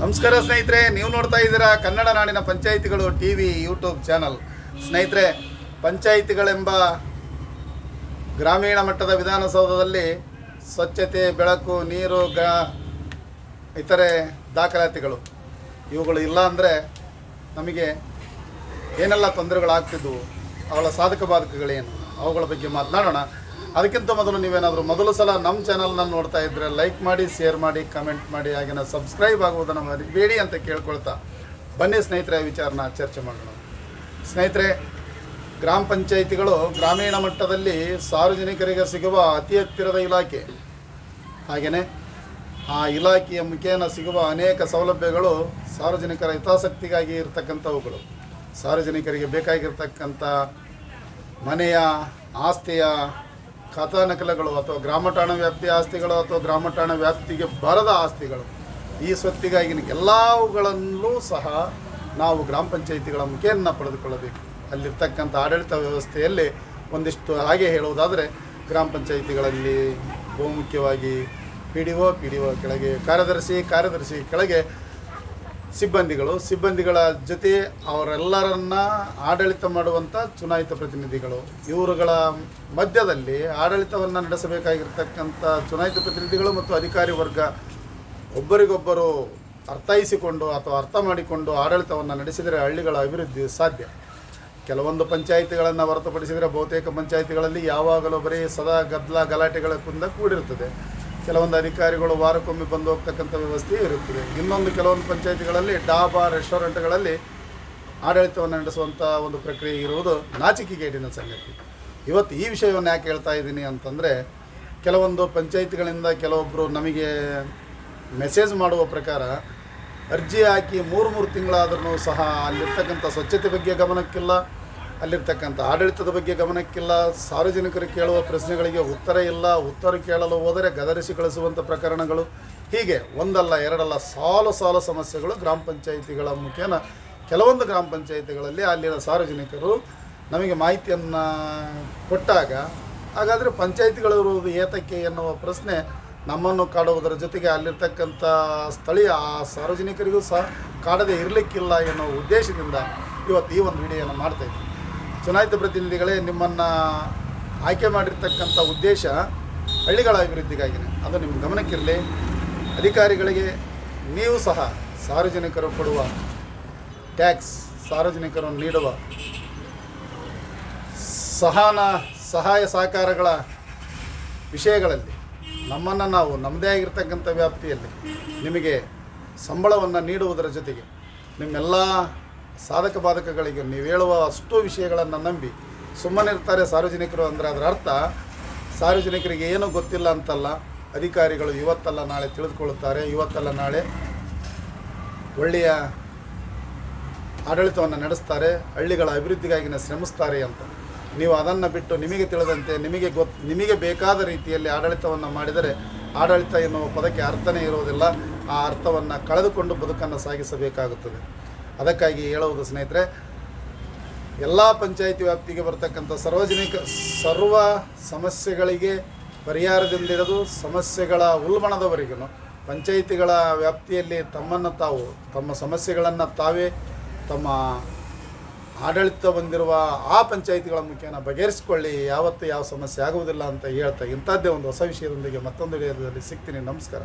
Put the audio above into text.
ನಮಸ್ಕಾರ ಸ್ನೇಹಿತರೆ, ನೀವು ನೋಡ್ತಾ ಇದ್ದೀರಾ ಕನ್ನಡ ನಾಡಿನ ಪಂಚಾಯಿತಿಗಳು ಟಿ ವಿ ಯೂಟ್ಯೂಬ್ ಚಾನಲ್. ಸ್ನೇಹಿತರೆ, ಪಂಚಾಯಿತಿಗಳೆಂಬ ಗ್ರಾಮೀಣ ಮಟ್ಟದ ವಿಧಾನಸೌಧದಲ್ಲಿ ಸ್ವಚ್ಛತೆ, ಬೆಳಕು, ನೀರು, ಗ, ಇತರೆ ದಾಖಲಾತಿಗಳು. ಇವುಗಳು ಇಲ್ಲ ಅಂದರೆ ನಮಗೆ ಏನೆಲ್ಲ ತೊಂದರೆಗಳಾಗ್ತಿದ್ವು, ಅವಳ ಸಾಧಕ ಬಾಧಕಗಳೇನು, ಅವುಗಳ ಬಗ್ಗೆ ಮಾತನಾಡೋಣ. ಅದಕ್ಕಿಂತ ಮೊದಲು ನೀವೇನಾದರೂ ಮೊದಲು ಸಲ ನಮ್ಮ ಚಾನಲ್ನ ನೋಡ್ತಾ ಇದ್ದರೆ ಲೈಕ್ ಮಾಡಿ ಶೇರ್ ಮಾಡಿ ಕಮೆಂಟ್ ಮಾಡಿ, ಹಾಗೆನ ಸಬ್ಸ್ಕ್ರೈಬ್ ಆಗುವುದನ್ನು ಮರಿಬೇಡಿ ಅಂತ ಕೇಳ್ಕೊಳ್ತಾ ಬನ್ನಿ ಸ್ನೇಹಿತರೆ, ವಿಚಾರನ ಚರ್ಚೆ ಮಾಡೋಣ. ಸ್ನೇಹಿತರೆ, ಗ್ರಾಮ ಪಂಚಾಯಿತಿಗಳು ಗ್ರಾಮೀಣ ಮಟ್ಟದಲ್ಲಿ ಸಾರ್ವಜನಿಕರಿಗೆ ಸಿಗುವ ಅತಿ ಹತ್ತಿರದ ಇಲಾಖೆ. ಹಾಗೆಯೇ ಆ ಇಲಾಖೆಯ ಮುಖೇನ ಸಿಗುವ ಅನೇಕ ಸೌಲಭ್ಯಗಳು ಸಾರ್ವಜನಿಕರ ಹಿತಾಸಕ್ತಿಗಾಗಿ ಇರತಕ್ಕಂಥವುಗಳು. ಸಾರ್ವಜನಿಕರಿಗೆ ಬೇಕಾಗಿರ್ತಕ್ಕಂಥ ಮನೆಯ, ಆಸ್ತಿಯ ಖಾತಾ ನಕಲಗಳು ಅಥವಾ ಗ್ರಾಮಠಾಣ ವ್ಯಾಪ್ತಿಯ ಆಸ್ತಿಗಳು ಅಥವಾ ಗ್ರಾಮಠಾಣ ವ್ಯಾಪ್ತಿಗೆ ಬರದ ಆಸ್ತಿಗಳು, ಈ ಸ್ವತ್ತಿಗಾಗಿನ ಎಲ್ಲವುಗಳಲ್ಲೂ ಸಹ ನಾವು ಗ್ರಾಮ ಪಂಚಾಯಿತಿಗಳ ಮುಖೇನ ಪಡೆದುಕೊಳ್ಳಬೇಕು. ಅಲ್ಲಿರ್ತಕ್ಕಂಥ ಆಡಳಿತ ವ್ಯವಸ್ಥೆಯಲ್ಲಿ ಒಂದಿಷ್ಟು ಹಾಗೆ ಹೇಳುವುದಾದರೆ, ಗ್ರಾಮ ಪಂಚಾಯಿತಿಗಳಲ್ಲಿ ಬಹುಮುಖ್ಯವಾಗಿ ಪಿ ಡಿ ಒ ಪಿ ಕೆಳಗೆ ಕಾರ್ಯದರ್ಶಿ ಕಾರ್ಯದರ್ಶಿ ಕೆಳಗೆ ಸಿಬ್ಬಂದಿಗಳು, ಸಿಬ್ಬಂದಿಗಳ ಜೊತೆ ಅವರೆಲ್ಲರನ್ನ ಆಡಳಿತ ಮಾಡುವಂಥ ಚುನಾಯಿತ ಪ್ರತಿನಿಧಿಗಳು. ಇವರುಗಳ ಮಧ್ಯದಲ್ಲಿ ಆಡಳಿತವನ್ನು ನಡೆಸಬೇಕಾಗಿರ್ತಕ್ಕಂಥ ಚುನಾಯಿತ ಪ್ರತಿನಿಧಿಗಳು ಮತ್ತು ಅಧಿಕಾರಿ ವರ್ಗ ಒಬ್ಬರಿಗೊಬ್ಬರು ಅರ್ಥೈಸಿಕೊಂಡು ಅಥವಾ ಅರ್ಥ ಮಾಡಿಕೊಂಡು ಆಡಳಿತವನ್ನು ನಡೆಸಿದರೆ ಹಳ್ಳಿಗಳ ಅಭಿವೃದ್ಧಿ ಸಾಧ್ಯ. ಕೆಲವೊಂದು ಪಂಚಾಯಿತಿಗಳನ್ನು ಹೊರತುಪಡಿಸಿದರೆ ಬಹುತೇಕ ಪಂಚಾಯಿತಿಗಳಲ್ಲಿ ಯಾವಾಗಲೂ ಬರೀ ಸದಾ ಗದ್ದಲ ಗಲಾಟೆಗಳ ಕುಂದ ಕೂಡಿರುತ್ತದೆ. ಕೆಲವೊಂದು ಅಧಿಕಾರಿಗಳು ವಾರಕ್ಕೊಮ್ಮೆ ಬಂದು ಹೋಗ್ತಕ್ಕಂಥ ವ್ಯವಸ್ಥೆ ಇರುತ್ತದೆ. ಇನ್ನೊಂದು ಕೆಲವೊಂದು ಪಂಚಾಯಿತಿಗಳಲ್ಲಿ ಡಾಬಾ ರೆಸ್ಟೋರೆಂಟ್ಗಳಲ್ಲಿ ಆಡಳಿತವನ್ನು ನಡೆಸುವಂಥ ಒಂದು ಪ್ರಕ್ರಿಯೆ ಇರುವುದು ನಾಚಿಕೆಗೇಡಿನ ಸಂಗತಿ. ಇವತ್ತು ಈ ವಿಷಯವನ್ನು ಯಾಕೆ ಹೇಳ್ತಾ ಇದ್ದೀನಿ ಅಂತಂದರೆ, ಕೆಲವೊಂದು ಪಂಚಾಯಿತಿಗಳಿಂದ ಕೆಲವೊಬ್ಬರು ನಮಗೆ ಮೆಸೇಜ್ ಮಾಡುವ ಪ್ರಕಾರ ಅರ್ಜಿ ಹಾಕಿ ಮೂರು ಮೂರು ತಿಂಗಳಾದ್ರೂ ಸಹ ಅಲ್ಲಿರ್ತಕ್ಕಂಥ ಸ್ವಚ್ಛತೆ ಬಗ್ಗೆ ಗಮನಕ್ಕಿಲ್ಲ. ಅಲ್ಲಿರ್ತಕ್ಕಂಥ ಆಡಳಿತದ ಬಗ್ಗೆ ಗಮನಕ್ಕಿಲ್ಲ, ಸಾರ್ವಜನಿಕರು ಕೇಳುವ ಪ್ರಶ್ನೆಗಳಿಗೆ ಉತ್ತರ ಇಲ್ಲ, ಉತ್ತರ ಕೇಳಲು ಹೋದರೆ ಗದರಿಸಿ ಕಳಿಸುವಂಥ ಪ್ರಕರಣಗಳು. ಹೀಗೆ ಒಂದಲ್ಲ, ಎರಡಲ್ಲ, ಸಾಲು ಸಾಲು ಸಮಸ್ಯೆಗಳು ಗ್ರಾಮ ಪಂಚಾಯಿತಿಗಳ ಮುಖೇನ ಕೆಲವೊಂದು ಗ್ರಾಮ ಪಂಚಾಯಿತಿಗಳಲ್ಲಿ ಅಲ್ಲಿನ ಸಾರ್ವಜನಿಕರು ನಮಗೆ ಮಾಹಿತಿಯನ್ನು ಕೊಟ್ಟಾಗ, ಹಾಗಾದರೆ ಪಂಚಾಯಿತಿಗಳಿರುವುದು ಏತಕ್ಕೆ ಎನ್ನುವ ಪ್ರಶ್ನೆ ನಮ್ಮನ್ನು ಕಾಡುವುದರ ಜೊತೆಗೆ ಅಲ್ಲಿರ್ತಕ್ಕಂಥ ಸ್ಥಳೀಯ ಆ ಸಾರ್ವಜನಿಕರಿಗೂ ಸಹ ಕಾಡದೆ ಇರಲಿಕ್ಕಿಲ್ಲ ಎನ್ನುವ ಉದ್ದೇಶದಿಂದ ಇವತ್ತು ಈ ಒಂದು ವಿಡಿಯೋನ ಮಾಡ್ತಾಯಿದ್ದೀನಿ ಚುನಾಯಿತ ಪ್ರತಿನಿಧಿಗಳೇ ನಿಮ್ಮನ್ನು ಆಯ್ಕೆ ಮಾಡಿರ್ತಕ್ಕಂಥ ಉದ್ದೇಶ ಹಳ್ಳಿಗಳ ಅಭಿವೃದ್ಧಿಗಾಗಿನೇ. ಅದು ನಿಮ್ಮ ಗಮನಕ್ಕಿರಲಿ. ಅಧಿಕಾರಿಗಳಿಗೆ ನೀವು ಸಹ ಸಾರ್ವಜನಿಕರು ಕೊಡುವ ಟ್ಯಾಕ್ಸ್, ಸಾರ್ವಜನಿಕರು ನೀಡುವ ಸಹನ, ಸಹಾಯ ಸಹಕಾರಗಳ ವಿಷಯಗಳಲ್ಲಿ ನಮ್ಮನ್ನು ನಾವು ನಮ್ಮದೇ ಆಗಿರ್ತಕ್ಕಂಥ ವ್ಯಾಪ್ತಿಯಲ್ಲಿ ನಿಮಗೆ ಸಂಬಳವನ್ನು ನೀಡುವುದರ ಜೊತೆಗೆ ನಿಮ್ಮೆಲ್ಲ ಸಾಧಕ ಬಾಧಕಗಳಿಗೆ ನೀವು ಹೇಳುವ ಅಷ್ಟು ವಿಷಯಗಳನ್ನು ನಂಬಿ ಸುಮ್ಮನಿರ್ತಾರೆ ಸಾರ್ವಜನಿಕರು ಅಂದರೆ ಅದರ ಅರ್ಥ. ಸಾರ್ವಜನಿಕರಿಗೆ ಏನೂ ಗೊತ್ತಿಲ್ಲ ಅಂತಲ್ಲ, ಅಧಿಕಾರಿಗಳು ಇವತ್ತಲ್ಲ ನಾಳೆ ತಿಳಿದುಕೊಳ್ಳುತ್ತಾರೆ, ಇವತ್ತಲ್ಲ ನಾಳೆ ಒಳ್ಳೆಯ ಆಡಳಿತವನ್ನು ನಡೆಸ್ತಾರೆ, ಹಳ್ಳಿಗಳ ಅಭಿವೃದ್ಧಿಗಾಗಿನ ಶ್ರಮಿಸ್ತಾರೆ ಅಂತ. ನೀವು ಅದನ್ನು ಬಿಟ್ಟು ನಿಮಗೆ ತಿಳಿದಂತೆ, ನಿಮಗೆ ಗೊತ್, ನಿಮಗೆ ಬೇಕಾದ ರೀತಿಯಲ್ಲಿ ಆಡಳಿತವನ್ನು ಮಾಡಿದರೆ ಆಡಳಿತ ಎನ್ನುವ ಪದಕ್ಕೆ ಅರ್ಥನೇ ಇರುವುದಿಲ್ಲ. ಆ ಅರ್ಥವನ್ನು ಕಳೆದುಕೊಂಡು ಬದುಕನ್ನು ಸಾಗಿಸಬೇಕಾಗುತ್ತದೆ. ಅದಕ್ಕಾಗಿ ಹೇಳುವುದು ಸ್ನೇಹಿತರೆ, ಎಲ್ಲ ಪಂಚಾಯಿತಿ ವ್ಯಾಪ್ತಿಗೆ ಬರತಕ್ಕಂಥ ಸಾರ್ವಜನಿಕ, ಸರ್ವ ಸಮಸ್ಯೆಗಳಿಗೆ ಪರಿಹಾರದಿಂದಿಡಿದು ಸಮಸ್ಯೆಗಳ ಉಲ್ಬಣದವರೆಗೂ ಪಂಚಾಯಿತಿಗಳ ವ್ಯಾಪ್ತಿಯಲ್ಲಿ ತಮ್ಮನ್ನು ತಾವು, ತಮ್ಮ ಸಮಸ್ಯೆಗಳನ್ನು ತಾವೇ ತಮ್ಮ ಆಡಳಿತ ಬಂದಿರುವ ಆ ಪಂಚಾಯಿತಿಗಳ ಮುಖೇನ ಬಗೆಹರಿಸಿಕೊಳ್ಳಿ. ಯಾವತ್ತೂ ಯಾವ ಸಮಸ್ಯೆ ಆಗುವುದಿಲ್ಲ ಅಂತ ಹೇಳ್ತಾ ಇಂಥದ್ದೇ ಒಂದು ಹೊಸ ವಿಷಯದೊಂದಿಗೆ ಮತ್ತೊಂದು ವಿಡಿಯೋದಲ್ಲಿ ಸಿಗ್ತೀನಿ. ನಮಸ್ಕಾರ.